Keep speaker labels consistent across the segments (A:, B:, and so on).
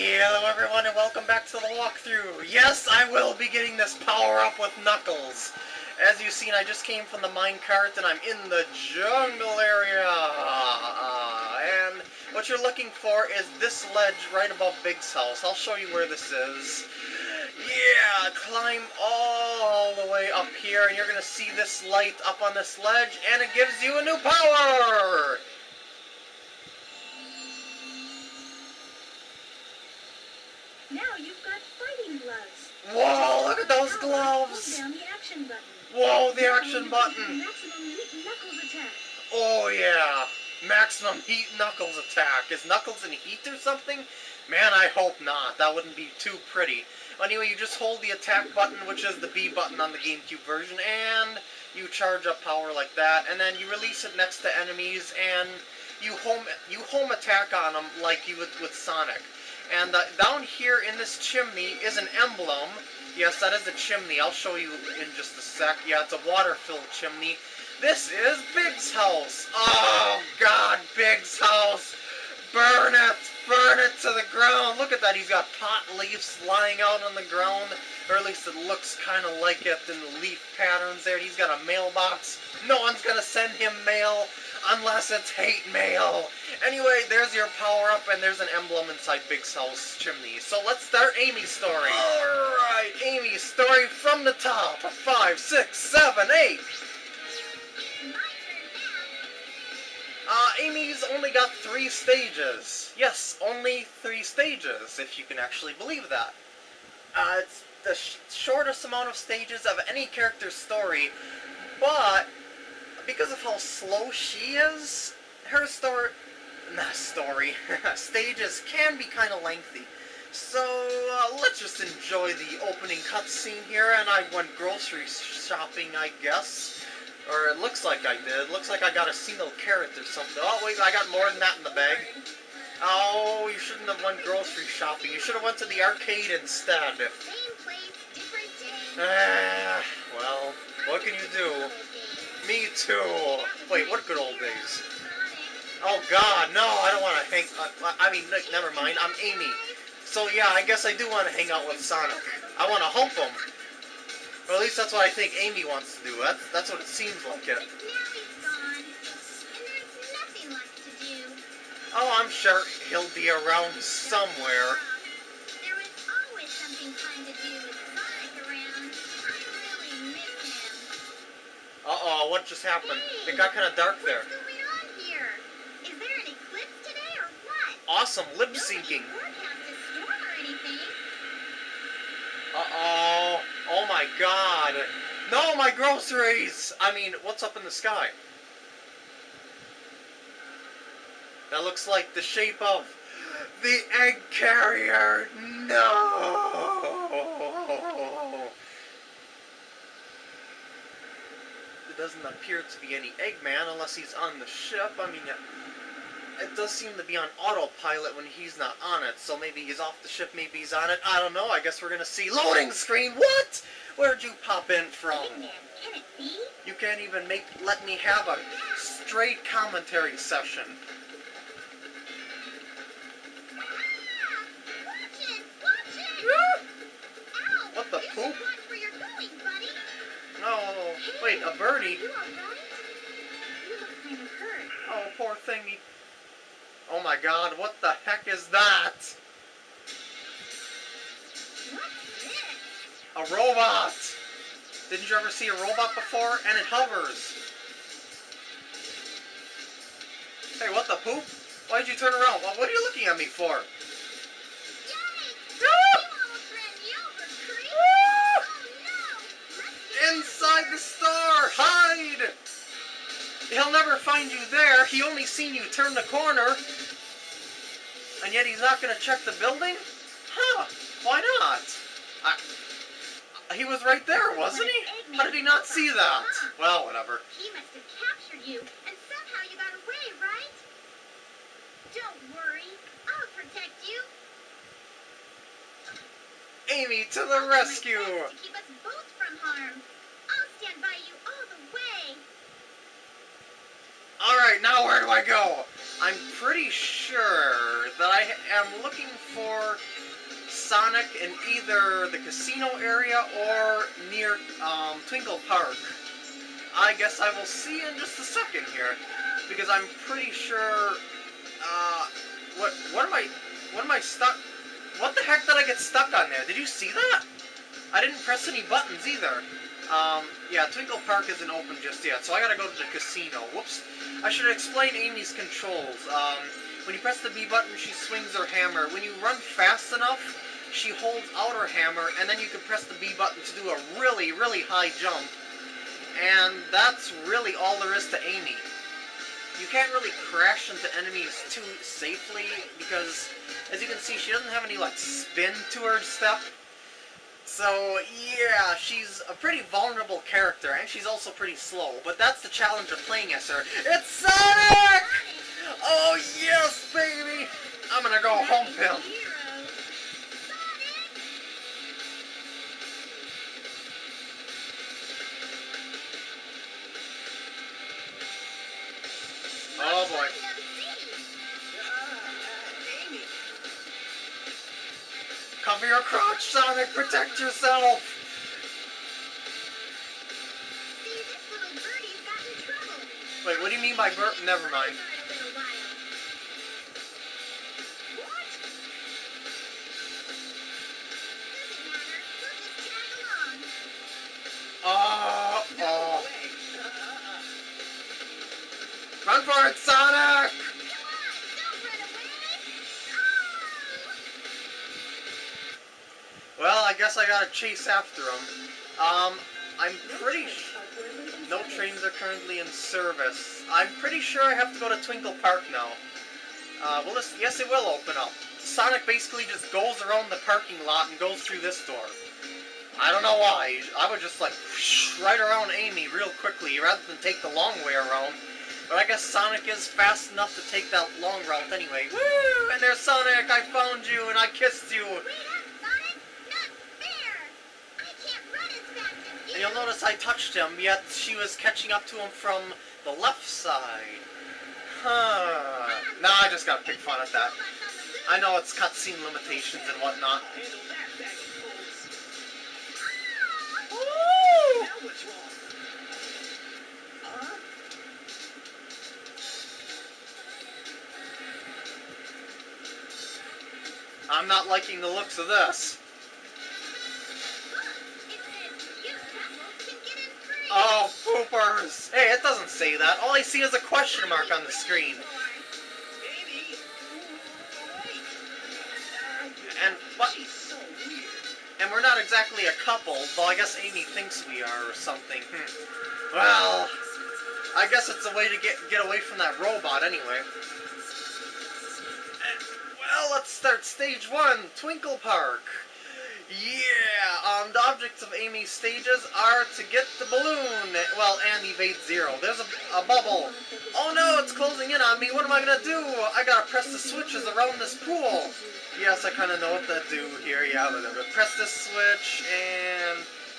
A: Hello everyone and welcome back to the walkthrough. Yes, I will be getting this power up with Knuckles. As you've seen, I just came from the minecart and I'm in the jungle area. And what you're looking for is this ledge right above Big's house. I'll show you where this is. Yeah, climb all the way up here and you're going to see this light up on this ledge and it gives you a new power!
B: Now you've got fighting gloves.
A: Whoa, look at those
B: Power,
A: gloves!
B: Hold down the action button.
A: Whoa, the action button!
B: can Maximum heat knuckles attack.
A: Oh yeah, maximum heat Knuckles attack. Is Knuckles in heat or something? Man, I hope not. That wouldn't be too pretty. Anyway, you just hold the attack button, which is the B button on the GameCube version, and you charge up power like that, and then you release it next to enemies, and you home you home attack on them like you would with Sonic. And down here in this chimney is an emblem. Yes, that is a chimney. I'll show you in just a sec. Yeah, it's a water-filled chimney. This is Big's house. Oh, God, Big's house. Burn it. Burn it to the ground. Look at that. He's got pot leaves lying out on the ground. Or at least it looks kind of like it in the leaf patterns there. He's got a mailbox. No one's going to send him mail unless it's hate mail. Anyway, there's your power-up, and there's an emblem inside Big house chimney. So let's start Amy's story. Alright, Amy's story from the top. Five, six, seven, eight. Uh, Amy's only got three stages. Yes, only three stages, if you can actually believe that. Uh, it's the sh shortest amount of stages of any character's story, but because of how slow she is, her story, not story, stages can be kind of lengthy. So, uh, let's just enjoy the opening cutscene here, and I went grocery shopping, I guess. Or it looks like I did. Looks like I got a single carrot or something. Oh, wait, I got more than that in the bag. Oh, you shouldn't have went grocery shopping. You should have went to the arcade instead. Ah, well, what can you do? Me too. Wait, what good old days? Oh God, no! I don't want to hang. Uh, I mean, never mind. I'm Amy. So yeah, I guess I do want to hang out with Sonic. I want to hump him. Or at least that's what I think Amy wants to do. That's that's what it seems like it.
B: Now he's gone, and there's nothing left to do.
A: Oh, I'm sure he'll be around somewhere. What just happened? It got kind of dark there.
B: What's going on here? Is there an eclipse today or what?
A: Awesome lip syncing.
B: forecast a storm or anything.
A: Uh oh. Oh my god. No, my groceries! I mean, what's up in the sky? That looks like the shape of the egg carrier. No! There doesn't appear to be any Eggman unless he's on the ship. I mean, it does seem to be on autopilot when he's not on it, so maybe he's off the ship, maybe he's on it. I don't know. I guess we're gonna see loading screen. What? Where'd you pop in from?
B: Eggman, can it be?
A: You can't even make let me have a straight commentary session. God, what the heck is that? A robot! Didn't you ever see a robot before? And it hovers. Hey, what the poop? Why'd you turn around? What what are you looking at me for?
B: Yikes!
A: Ah!
B: You almost ran me over, Creep.
A: Ah!
B: Oh no! Rescue!
A: Inside the store! Hide! He'll never find you there. He only seen you turn the corner. And yet he's not going to check the building? Huh. Why not? I, he was right there, wasn't he? How did he not see that? Well, whatever.
B: He must have captured you, and somehow you got away, right? Don't worry, I'll protect you.
A: Amy to the rescue!
B: To keep us both from harm. I'll stand by you all the way.
A: Alright, now where do I go? I'm pretty sure that I am looking for Sonic in either the casino area or near um, Twinkle Park. I guess I will see in just a second here, because I'm pretty sure. Uh, what what am I what am I stuck? What the heck did I get stuck on there? Did you see that? I didn't press any buttons either. Um, yeah, Twinkle Park isn't open just yet, so I gotta go to the casino. Whoops. I should explain Amy's controls. Um, when you press the B button, she swings her hammer. When you run fast enough, she holds out her hammer, and then you can press the B button to do a really, really high jump. And that's really all there is to Amy. You can't really crash into enemies too safely, because, as you can see, she doesn't have any, like, spin to her step. So, yeah, she's a pretty vulnerable character, and she's also pretty slow. But that's the challenge of playing as her. It's Sonic! Oh, yes, baby! I'm gonna go home him. Oh, boy. Cover your crotch, Sonic! Protect yourself! Wait, what do you mean by burp? Never mind. Gotta chase after him. Um, I'm pretty No trains are currently in service. I'm pretty sure I have to go to Twinkle Park now. Uh, well, this, yes, it will open up. Sonic basically just goes around the parking lot and goes through this door. I don't know why. I would just like right around Amy real quickly rather than take the long way around. But I guess Sonic is fast enough to take that long route anyway. Woo! And there's Sonic! I found you and I kissed you! And you'll notice I touched him, yet she was catching up to him from the left side. Huh. Nah, I just gotta pick fun at that. I know it's cutscene limitations and whatnot. I'm not liking the looks of this. Oh, poopers! Hey, it doesn't say that. All I see is a question mark on the screen. And what? And we're not exactly a couple, though I guess Amy thinks we are or something. Hmm. Well, I guess it's a way to get get away from that robot anyway. Well, let's start stage one, Twinkle Park. Yeah, um, the objects of Amy's stages are to get the balloon, well, and evade zero. There's a, a bubble. Oh no, it's closing in on me. What am I gonna do? I gotta press the switches around this pool. Yes, I kind of know what to do here. Yeah, whatever. Press this switch, and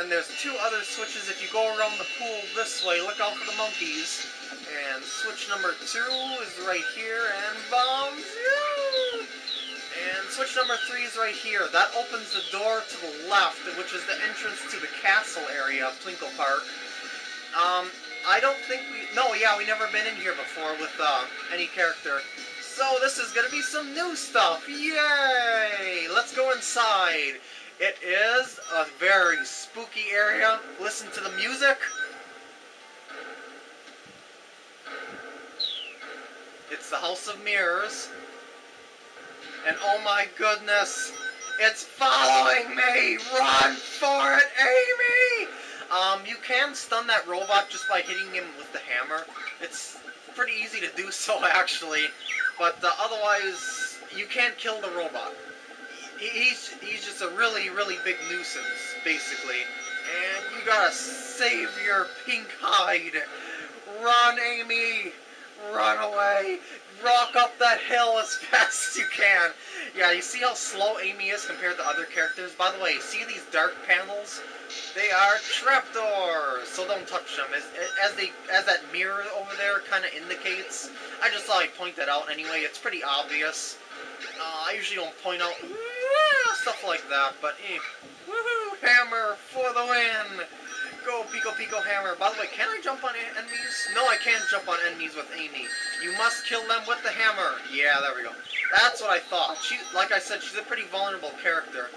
A: and there's two other switches. If you go around the pool this way, look out for the monkeys. And switch number two is right here, and bombs. Yeah. And switch number three is right here. That opens the door to the left, which is the entrance to the castle area of Twinkle Park. Um, I don't think we... No, yeah, we never been in here before with uh, any character. So this is going to be some new stuff. Yay! Let's go inside. It is a very spooky area. Listen to the music. It's the House of Mirrors. And oh my goodness, it's following me! Run for it, Amy! Um, you can stun that robot just by hitting him with the hammer. It's pretty easy to do so, actually. But uh, otherwise, you can't kill the robot. He's, he's just a really, really big nuisance, basically. And you gotta save your pink hide. Run, Amy! Run away, rock up that hill as fast as you can. Yeah, you see how slow Amy is compared to other characters? By the way, see these dark panels? They are trapdoors, so don't touch them. As, as they, as that mirror over there kind of indicates. I just thought I'd point that out anyway. It's pretty obvious. Uh, I usually don't point out stuff like that, but eh. Woohoo! Hammer for the win! Go Piko Piko Hammer. By the way, can I jump on enemies? No, I can't jump on enemies with Amy. You must kill them with the hammer. Yeah, there we go. That's what I thought. She, like I said, she's a pretty vulnerable character.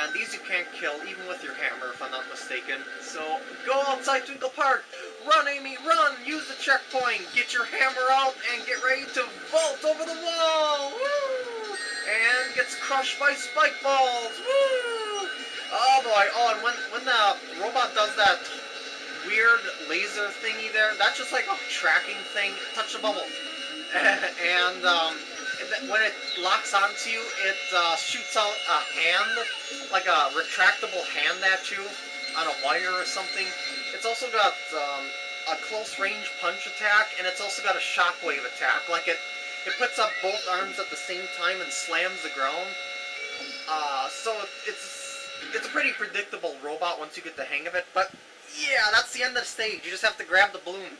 A: And these you can't kill, even with your hammer, if I'm not mistaken. So, go outside Twinkle Park! Run, Amy, run! Use the checkpoint! Get your hammer out and get ready to vault over the wall! Woo! And gets crushed by spike balls! Woo! Oh boy, oh, and when, when the robot does that weird laser thingy there, that's just like a tracking thing. Touch the bubble. and, um, when it locks onto you, it uh, shoots out a hand, like a retractable hand at you on a wire or something. It's also got um, a close range punch attack, and it's also got a shockwave attack. Like it, it puts up both arms at the same time and slams the ground. Uh, so it's it's a pretty predictable robot once you get the hang of it. But yeah, that's the end of the stage. You just have to grab the balloon.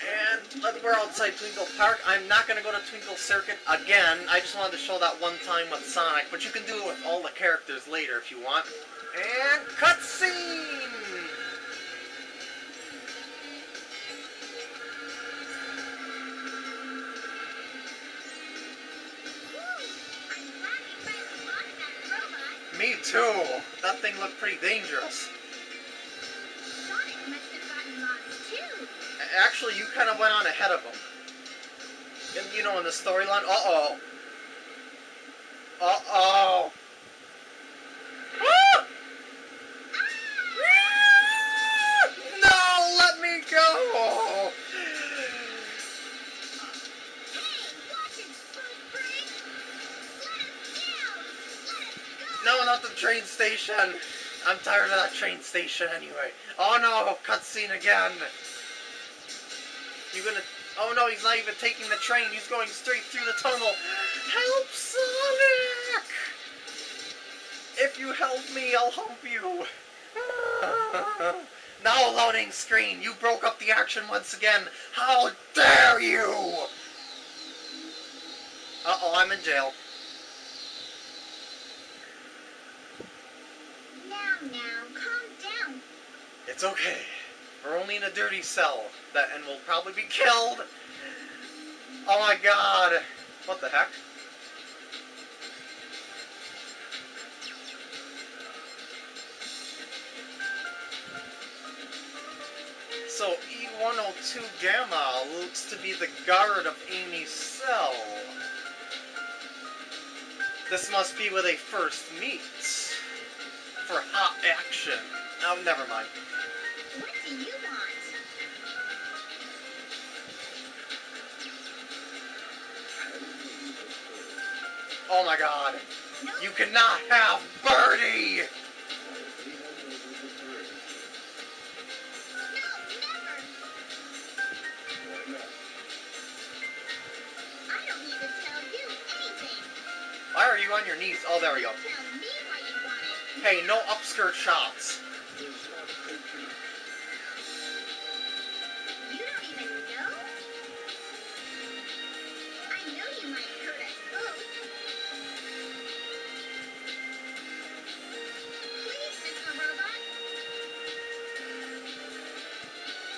A: And we're outside Twinkle Park. I'm not going to go to Twinkle Circuit again. I just wanted to show that one time with Sonic, but you can do it with all the characters later if you want. And cutscene! That thing looked pretty dangerous. actually, you kind of went on ahead of them. And, you know, in the storyline. Uh-oh. Uh-oh. Not the train station. I'm tired of that train station anyway. Oh no, cutscene again. You're gonna... Oh no, he's not even taking the train. He's going straight through the tunnel. Help, Sonic! If you help me, I'll help you. now loading screen. You broke up the action once again. How dare you! Uh-oh, I'm in jail.
B: Now, now, calm down.
A: It's okay. We're only in a dirty cell that and will probably be killed. Oh my god. What the heck? So E102 Gamma looks to be the guard of Amy's cell. This must be where they first meet. For hot action. Oh, never mind.
B: What do you want?
A: Oh my god. You cannot have Birdie! Why are you on your knees? Oh, there we go. Hey, no upskirt shots.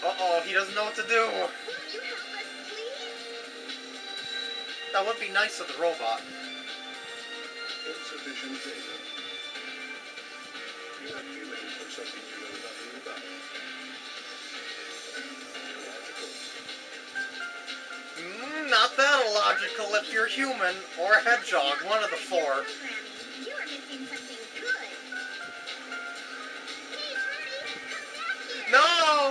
A: Uh-oh, he doesn't know what to do. That would be nice of the robot.
C: Insufficient data. You have feelings for something you know nothing about.
A: Mm, not that illogical if you're human, or a hedgehog, one of the four.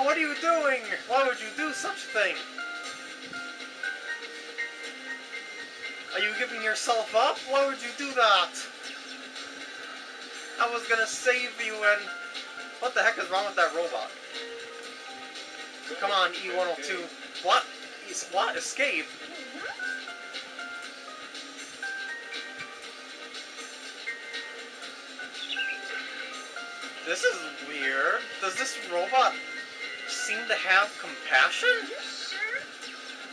A: What are you doing? Why would you do such a thing? Are you giving yourself up? Why would you do that? I was gonna save you and... What the heck is wrong with that robot? Come on, E102. What? what? Escape? This is weird. Does this robot seem to have compassion?